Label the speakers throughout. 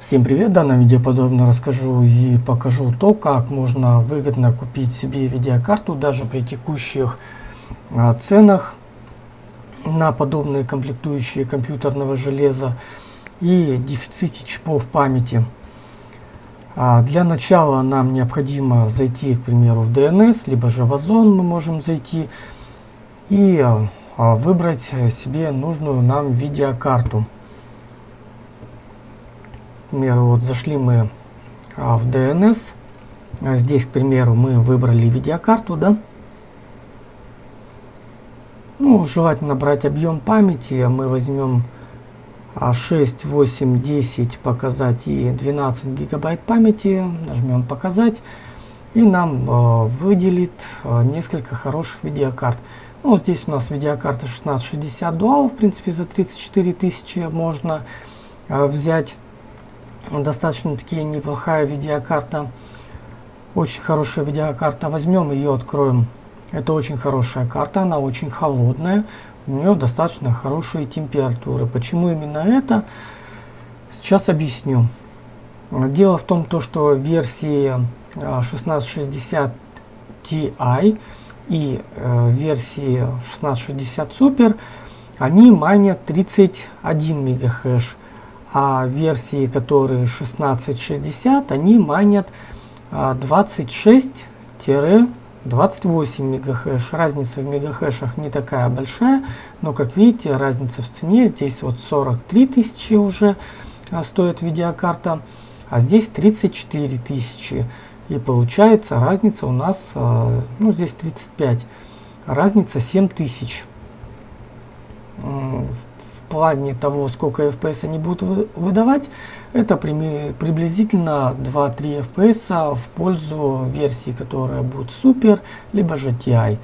Speaker 1: Всем привет! В данном видео подробно расскажу и покажу то, как можно выгодно купить себе видеокарту даже при текущих а, ценах на подобные комплектующие компьютерного железа и дефиците чипов памяти. А, для начала нам необходимо зайти, к примеру, в DNS, либо же в Озон мы можем зайти и а, выбрать себе нужную нам видеокарту. Примеру, вот зашли мы а, в DNS. А здесь, к примеру, мы выбрали видеокарту, да. Ну, желательно брать объем памяти. Мы возьмем 6, 8, 10 показать и 12 гигабайт памяти. Нажмем показать. И нам э, выделит э, несколько хороших видеокарт. Ну, здесь у нас видеокарта 1660 Dual. В принципе, за 34 тысячи можно э, взять достаточно таки неплохая видеокарта. Очень хорошая видеокарта. Возьмем ее, откроем. Это очень хорошая карта, она очень холодная. У нее достаточно хорошие температуры. Почему именно это? Сейчас объясню. Дело в том, то, что версии 1660 Ti и э, версии 1660 Super они манят 31 мегахэш а версии, которые 1660, они манят 26-28 мегахэш. Разница в мегахэшах не такая большая, но как видите, разница в цене. Здесь вот 43 тысячи уже а, стоит видеокарта, а здесь 34 тысячи. И получается разница у нас, а, ну здесь 35, разница 7 тысяч плане того, сколько FPS они будут выдавать, это приблизительно 2-3 FPS в пользу версии, которая будет супер, либо же TI.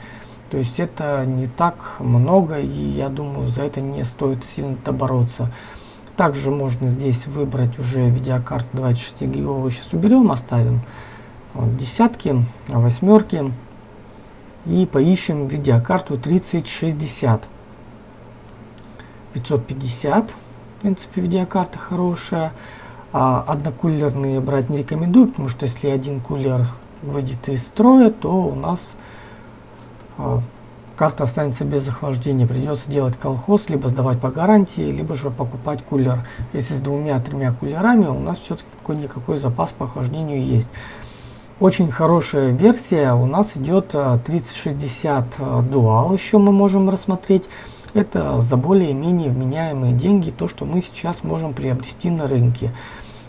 Speaker 1: То есть это не так много, и я думаю, за это не стоит сильно бороться. Также можно здесь выбрать уже видеокарту 26 гиговую. Сейчас уберем, оставим вот, десятки, восьмерки. И поищем видеокарту 3060. 550. В принципе, видеокарта хорошая. А однокулерные брать не рекомендую, потому что если один кулер выйдет из строя, то у нас а, карта останется без охлаждения. Придется делать колхоз, либо сдавать по гарантии, либо же покупать кулер. Если с двумя-тремя кулерами, у нас все-таки какой-никакой запас по охлаждению есть. Очень хорошая версия у нас идет 3060 а, Dual, еще мы можем рассмотреть. Это за более-менее вменяемые деньги, то, что мы сейчас можем приобрести на рынке.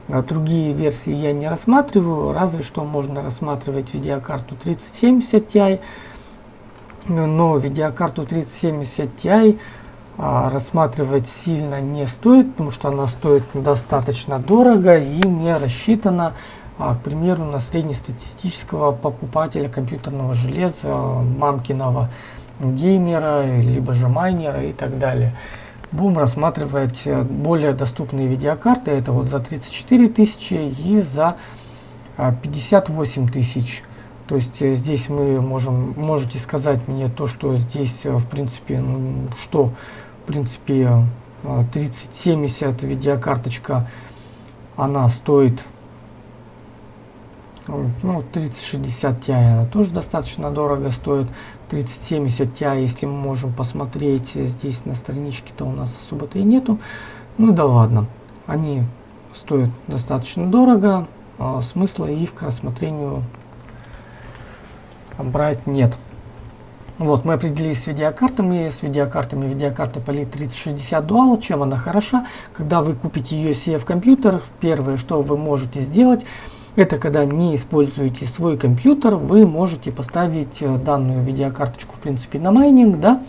Speaker 1: А другие версии я не рассматриваю, разве что можно рассматривать видеокарту 3070 Ti, но видеокарту 3070 Ti а, рассматривать сильно не стоит, потому что она стоит достаточно дорого и не рассчитана, а, к примеру, на среднестатистического покупателя компьютерного железа, мамкиного геймера, либо же майнера и так далее. Будем рассматривать э, более доступные видеокарты. Это вот за 34 тысячи и за 58 а, тысяч. То есть э, здесь мы можем, можете сказать мне то, что здесь э, в принципе, ну, что в принципе 3070 видеокарточка, она стоит ну, 3060 Ti она тоже достаточно дорого стоит. 3070 Ti, если мы можем посмотреть, здесь на страничке-то у нас особо-то и нету. Ну да ладно, они стоят достаточно дорого, а смысла их к рассмотрению брать нет. Вот, мы определились с видеокартами, с видеокартами видеокарта Poly 3060 Dual. Чем она хороша? Когда вы купите ее себе в компьютер, первое, что вы можете сделать, это когда не используете свой компьютер, вы можете поставить э, данную видеокарточку в принципе на майнинг, да,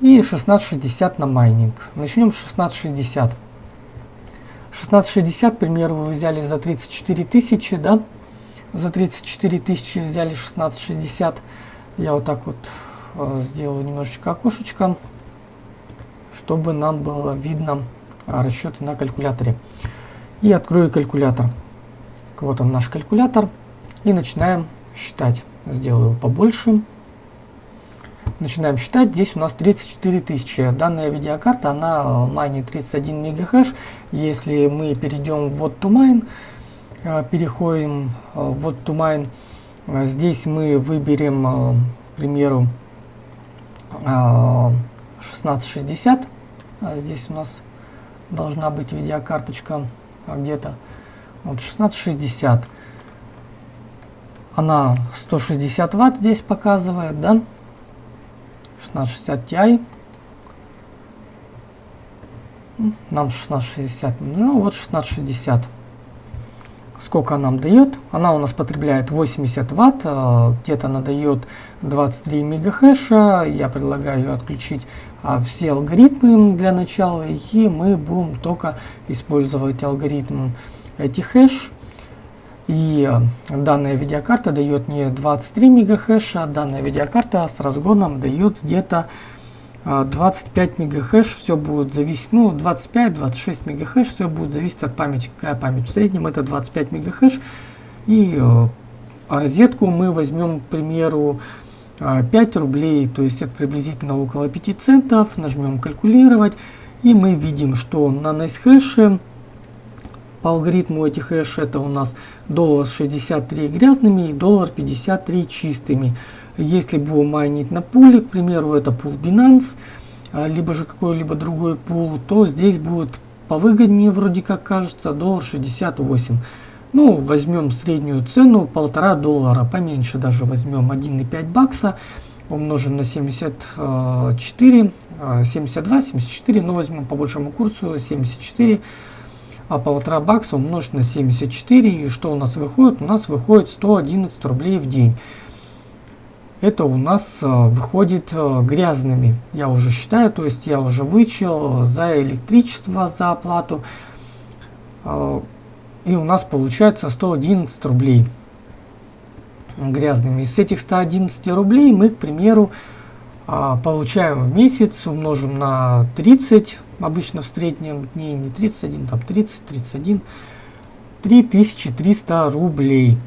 Speaker 1: и 1660 на майнинг. Начнем с 1660. 1660, к примеру, вы взяли за 34 тысячи, да, за 34 тысячи взяли 1660. Я вот так вот э, сделаю немножечко окошечко, чтобы нам было видно э, расчеты на калькуляторе. И открою калькулятор. Вот он наш калькулятор. И начинаем считать. Сделаю его побольше. начинаем считать, здесь у нас 34 тысячи. Данная видеокарта, она майнит 31 мегахэш. Если мы перейдем в вот to mine, э, переходим э, в вот to mine, э, здесь мы выберем, к примеру, 1660. Здесь у нас должна быть видеокарточка где-то вот 1660. Она 160 ватт здесь показывает, да? 1660 Ti. Нам 1660 ну вот 1660. Сколько нам дает? Она у нас потребляет 80 ватт, э, где-то она дает 23 мегахэша. Я предлагаю отключить а, все алгоритмы для начала, и мы будем только использовать алгоритм эти хэш. И данная видеокарта дает не 23 мегахэша, данная видеокарта с разгоном дает где-то 25 э, мегахэш, все будет зависеть, ну 25-26 мегахэш, все будет зависеть от памяти, какая память. В среднем это 25 мегахэш. И э, розетку мы возьмем, к примеру, 5 рублей, то есть это приблизительно около 5 центов, нажмем калькулировать, и мы видим, что на NiceHash по алгоритму этих хэш это у нас доллар 63 грязными и доллар 53 чистыми. Если будем майнить на пуле, к примеру, это пул Binance, а, либо же какой-либо другой пул, то здесь будет повыгоднее, вроде как кажется, доллар 68. Ну, возьмем среднюю цену, полтора доллара, поменьше даже возьмем 1,5 бакса, умножим на 74, 72, 74, но возьмем по большему курсу 74 а полтора бакса умножить на 74, и что у нас выходит? У нас выходит 111 рублей в день. Это у нас э, выходит э, грязными, я уже считаю, то есть я уже вычел за электричество, за оплату. Э, и у нас получается 111 рублей грязными. Из этих 111 рублей мы, к примеру, получаем в месяц, умножим на 30, обычно в среднем дней не 31, там 30, 31, 3300 рублей.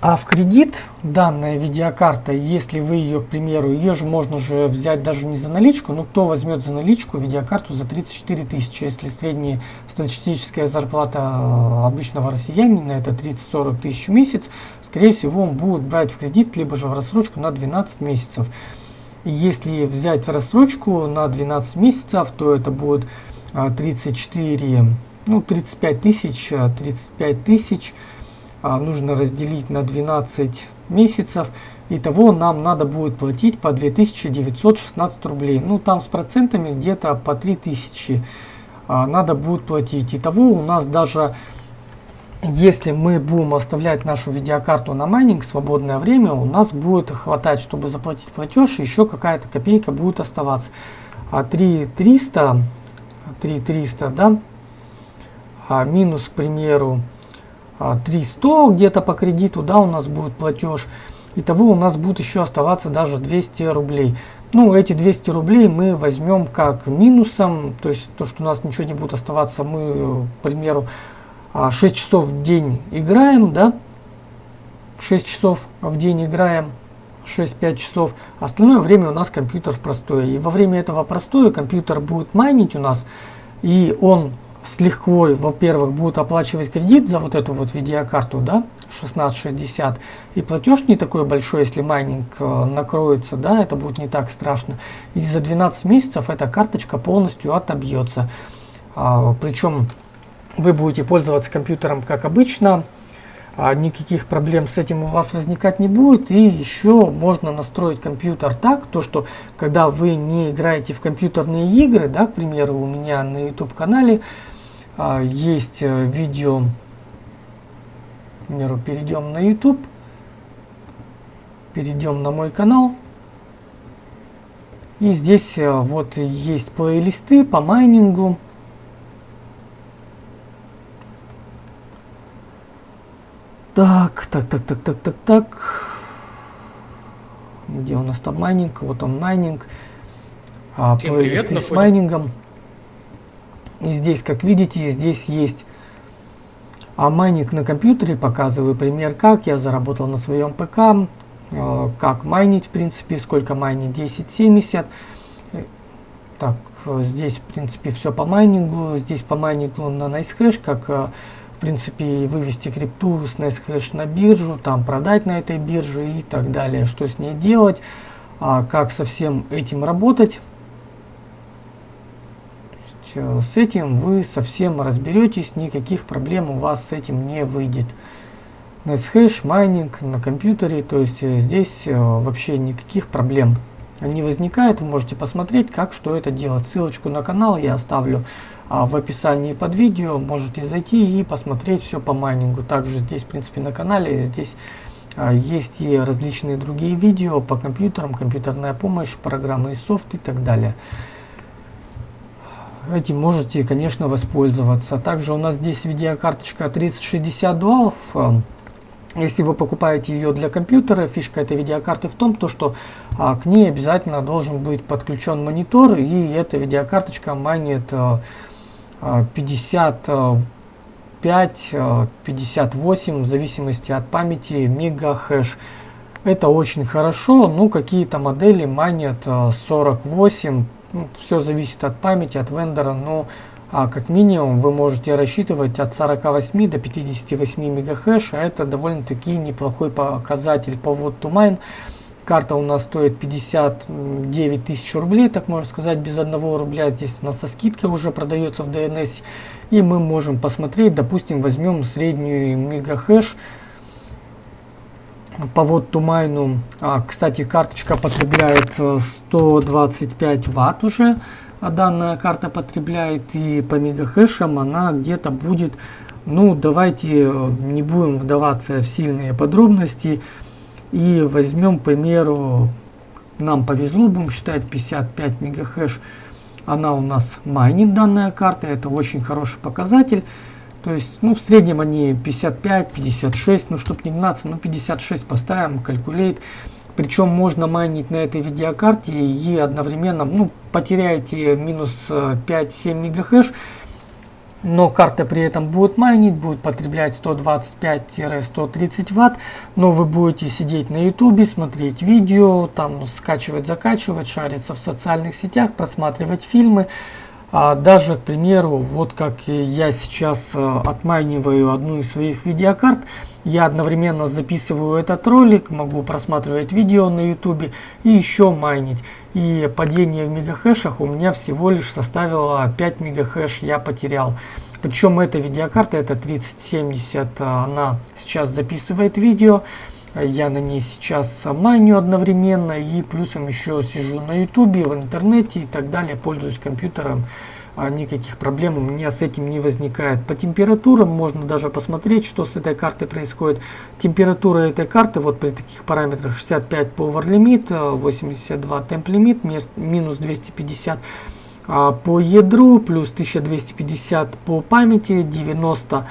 Speaker 1: А в кредит данная видеокарта, если вы ее, к примеру, ее же можно же взять даже не за наличку, но кто возьмет за наличку видеокарту за 34 тысячи, если средняя статистическая зарплата э, обычного россиянина это 30-40 тысяч в месяц, скорее всего он будет брать в кредит, либо же в рассрочку на 12 месяцев. Если взять в рассрочку на 12 месяцев, то это будет 34, а, ну 35 тысяч, 35 а, тысяч а, нужно разделить на 12 месяцев. Итого нам надо будет платить по 2916 рублей. Ну там с процентами где-то по 3000 надо будет платить. Итого у нас даже если мы будем оставлять нашу видеокарту на майнинг свободное время, у нас будет хватать, чтобы заплатить платеж, еще какая-то копейка будет оставаться. А 3300, 3300, да, а минус, к примеру, 300 а где-то по кредиту, да, у нас будет платеж. Итого у нас будет еще оставаться даже 200 рублей. Ну, эти 200 рублей мы возьмем как минусом, то есть то, что у нас ничего не будет оставаться, мы, к примеру, 6 а, часов в день играем, да, 6 часов в день играем, 6-5 часов, остальное время у нас компьютер в простое. И во время этого простое компьютер будет майнить у нас, и он с лихвой, во-первых, будет оплачивать кредит за вот эту вот видеокарту, да, 1660, и платеж не такой большой, если майнинг э, накроется, да, это будет не так страшно. И за 12 месяцев эта карточка полностью отобьется. А, причем вы будете пользоваться компьютером как обычно, а никаких проблем с этим у вас возникать не будет. И еще можно настроить компьютер так, то что когда вы не играете в компьютерные игры, да, к примеру, у меня на YouTube канале а, есть э, видео, к примеру, перейдем на YouTube, перейдем на мой канал. И здесь э, вот есть плейлисты по майнингу. Так, так, так, так, так, так, так. Где у нас там майнинг? Вот он майнинг. А, плейлисты с майнингом. И здесь, как видите, здесь есть а майнинг на компьютере. Показываю пример, как я заработал на своем ПК. э, как майнить, в принципе, сколько майнить 1070. Э, так, здесь, в принципе, все по майнингу. Здесь по майнингу на NiceHash, как, в принципе, вывести крипту с NiceHash на биржу, там продать на этой бирже и так далее. Что с ней делать, а как со всем этим работать. С этим вы совсем разберетесь, никаких проблем у вас с этим не выйдет. NiceHash, майнинг на компьютере, то есть э, здесь э, вообще никаких проблем не возникает. Вы можете посмотреть, как что это делать. Ссылочку на канал я оставлю в описании под видео. Можете зайти и посмотреть все по майнингу. Также здесь, в принципе, на канале здесь а, есть и различные другие видео по компьютерам, компьютерная помощь, программы и софт и так далее. Этим можете, конечно, воспользоваться. Также у нас здесь видеокарточка 3060 Dual. Если вы покупаете ее для компьютера, фишка этой видеокарты в том, то, что а, к ней обязательно должен быть подключен монитор, и эта видеокарточка майнит а, 55, а, 58, а, в зависимости от памяти, мегахэш. Это очень хорошо, ну какие-то модели майнят 48, а, ну, все зависит от памяти, от вендора, но а как минимум вы можете рассчитывать от 48 до 58 мегахэш, а это довольно-таки неплохой показатель по вот to mine. Карта у нас стоит 59 тысяч рублей, так можно сказать, без одного рубля. Здесь она со скидкой уже продается в DNS. И мы можем посмотреть, допустим, возьмем среднюю мегахэш по вот тумайну. А, кстати, карточка потребляет 125 ватт уже а данная карта потребляет и по мегахэшам она где-то будет, ну давайте э, не будем вдаваться в сильные подробности и возьмем, к примеру, нам повезло, будем считать 55 мегахэш, она у нас майнит данная карта, это очень хороший показатель. То есть, ну, в среднем они 55, 56, ну, чтобы не гнаться, ну, 56 поставим, калькулейт. Причем можно майнить на этой видеокарте и одновременно ну, потеряете минус 5-7 мегахэш, но карта при этом будет майнить, будет потреблять 125-130 ватт, но вы будете сидеть на ютубе, смотреть видео, там скачивать, закачивать, шариться в социальных сетях, просматривать фильмы. А даже, к примеру, вот как я сейчас э, отмайниваю одну из своих видеокарт, я одновременно записываю этот ролик, могу просматривать видео на ютубе и еще майнить. И падение в мегахэшах у меня всего лишь составило 5 мегахэш я потерял. Причем эта видеокарта, это 3070, она сейчас записывает видео. Я на ней сейчас майню одновременно и плюсом еще сижу на ютубе, в интернете и так далее, пользуюсь компьютером. А, никаких проблем у меня с этим не возникает. По температурам можно даже посмотреть, что с этой картой происходит. Температура этой карты вот при таких параметрах 65 power limit, 82 temp limit, минус 250 а, по ядру, плюс 1250 по памяти, 90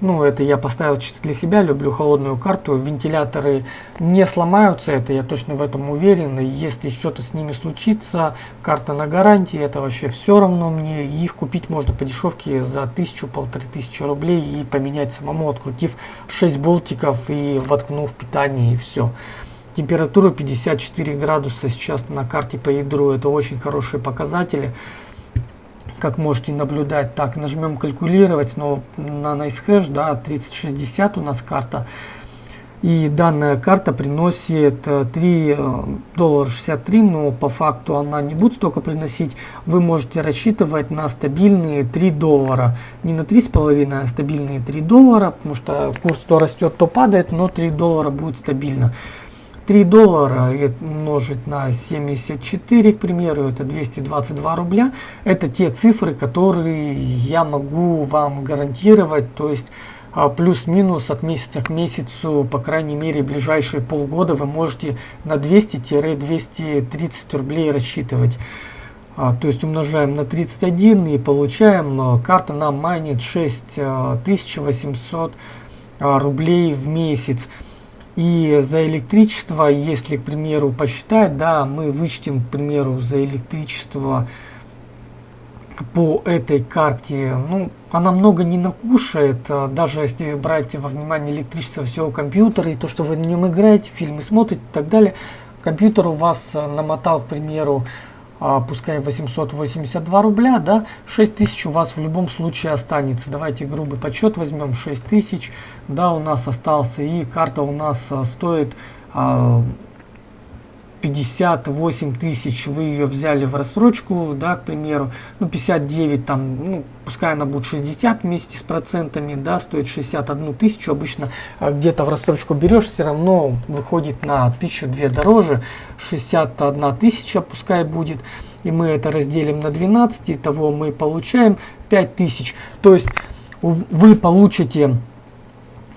Speaker 1: ну, это я поставил чисто для себя, люблю холодную карту. Вентиляторы не сломаются, это я точно в этом уверен. И если что-то с ними случится, карта на гарантии, это вообще все равно мне. Их купить можно по дешевке за тысячу, полторы тысячи рублей и поменять самому, открутив 6 болтиков и воткнув питание и все. Температура 54 градуса сейчас на карте по ядру, это очень хорошие показатели как можете наблюдать. Так, нажмем калькулировать, но на NiceHash, да, 3060 у нас карта. И данная карта приносит 3 э, э, доллара 63, но по факту она не будет столько приносить. Вы можете рассчитывать на стабильные 3 доллара. Не на 3,5, а стабильные 3 доллара, потому что курс то растет, то падает, но 3 доллара будет стабильно. 3 доллара умножить на 74, к примеру, это 222 рубля. Это те цифры, которые я могу вам гарантировать, то есть а, плюс-минус от месяца к месяцу, по крайней мере, ближайшие полгода вы можете на 200-230 рублей рассчитывать. А, то есть умножаем на 31 и получаем, а, карта нам майнит 6800 рублей в месяц. И за электричество, если, к примеру, посчитать, да, мы вычтем, к примеру, за электричество по этой карте, ну, она много не накушает, а даже если брать во внимание электричество всего компьютера и то, что вы на нем играете, фильмы смотрите и так далее. Компьютер у вас э, намотал, к примеру, а, пускай 882 рубля, да, 6000 у вас в любом случае останется. Давайте грубый подсчет возьмем, 6000, да, у нас остался, и карта у нас а, стоит а, 58 тысяч вы ее взяли в рассрочку, да, к примеру, ну, 59 там, ну, пускай она будет 60 вместе с процентами, да, стоит 61 тысячу, обычно а, где-то в рассрочку берешь, все равно выходит на 1002 дороже, 61 тысяча пускай будет, и мы это разделим на 12, и того мы получаем 5000, то есть вы получите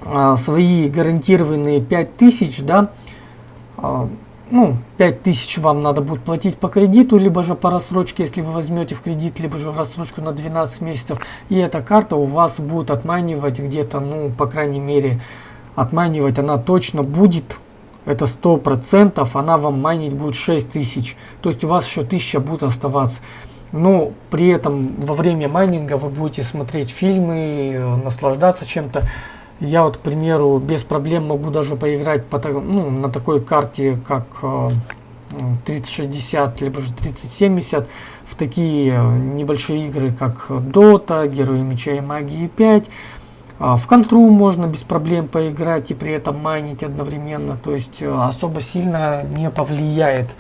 Speaker 1: а, свои гарантированные 5000, да, а, ну, 5000 вам надо будет платить по кредиту, либо же по рассрочке, если вы возьмете в кредит, либо же в рассрочку на 12 месяцев. И эта карта у вас будет отманивать где-то, ну, по крайней мере, отманивать она точно будет. Это 100%, она вам майнить будет 6000. То есть у вас еще 1000 будет оставаться. Но при этом во время майнинга вы будете смотреть фильмы, э, наслаждаться чем-то. Я вот, к примеру, без проблем могу даже поиграть по, ну, на такой карте, как 3060, э, либо же 3070, в такие э, небольшие игры, как Dota, Герои Меча и Магии 5. А, в контру можно без проблем поиграть и при этом майнить одновременно, то есть э, особо сильно не повлияет.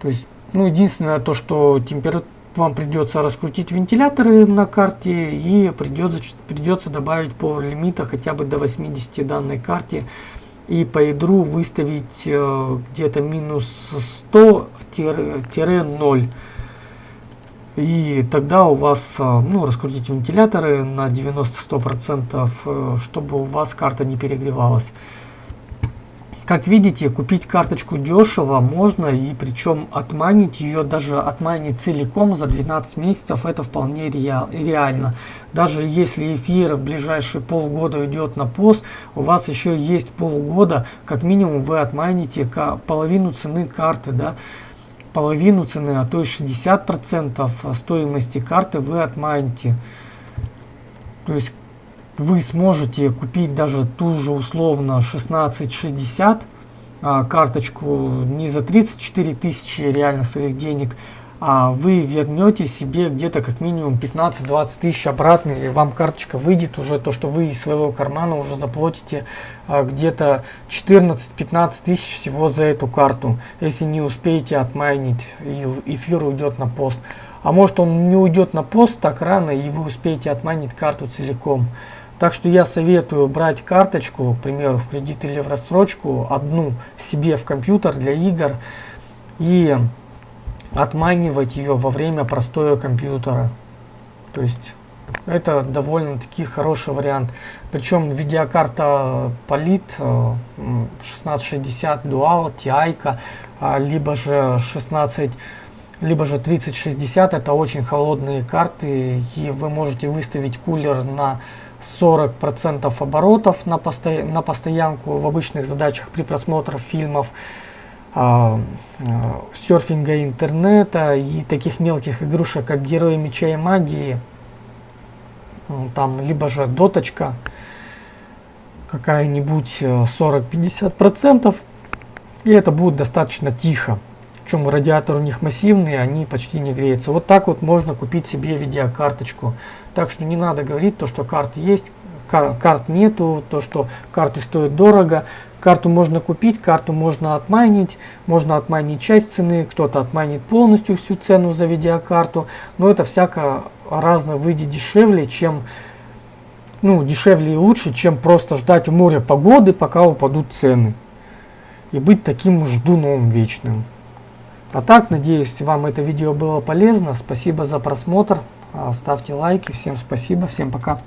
Speaker 1: То есть, ну, единственное то, что температура вам придется раскрутить вентиляторы на карте и придется, придется добавить Power лимита хотя бы до 80 данной карте. И по ядру выставить э, где-то минус 100-0 и тогда у вас э, ну раскрутить вентиляторы на 90-100% э, чтобы у вас карта не перегревалась как видите, купить карточку дешево можно, и причем отманить ее, даже отманить целиком за 12 месяцев, это вполне реально. Даже если эфир в ближайшие полгода идет на пост, у вас еще есть полгода, как минимум вы отманите половину цены карты, да, половину цены, а то и 60% стоимости карты вы отманите. То есть вы сможете купить даже ту же условно 1660 а, карточку не за 34 тысячи реально своих денег, а вы вернете себе где-то как минимум 15-20 тысяч обратно, и вам карточка выйдет уже то, что вы из своего кармана уже заплатите а, где-то 14-15 тысяч всего за эту карту, если не успеете отмайнить, и эфир уйдет на пост. А может он не уйдет на пост так рано, и вы успеете отманить карту целиком. Так что я советую брать карточку, к примеру, в кредит или в рассрочку, одну себе в компьютер для игр и отманивать ее во время простоя компьютера. То есть это довольно-таки хороший вариант. Причем видеокарта Polit 1660 Dual, TI, либо же 16 либо же 3060 это очень холодные карты и вы можете выставить кулер на 40% оборотов на, посто... на постоянку в обычных задачах при просмотре фильмов, э, э, серфинга интернета и таких мелких игрушек, как Герои Меча и Магии. Там либо же доточка какая-нибудь 40-50%. И это будет достаточно тихо. Причем радиатор у них массивный, они почти не греются. Вот так вот можно купить себе видеокарточку. Так что не надо говорить то, что карты есть, кар карт нету, то, что карты стоят дорого. Карту можно купить, карту можно отмайнить, можно отмайнить часть цены, кто-то отмайнит полностью всю цену за видеокарту. Но это всяко разно выйдет дешевле, чем ну, дешевле и лучше, чем просто ждать у моря погоды, пока упадут цены. И быть таким ждуном вечным. А так, надеюсь, вам это видео было полезно. Спасибо за просмотр. Ставьте лайки. Всем спасибо. Всем пока.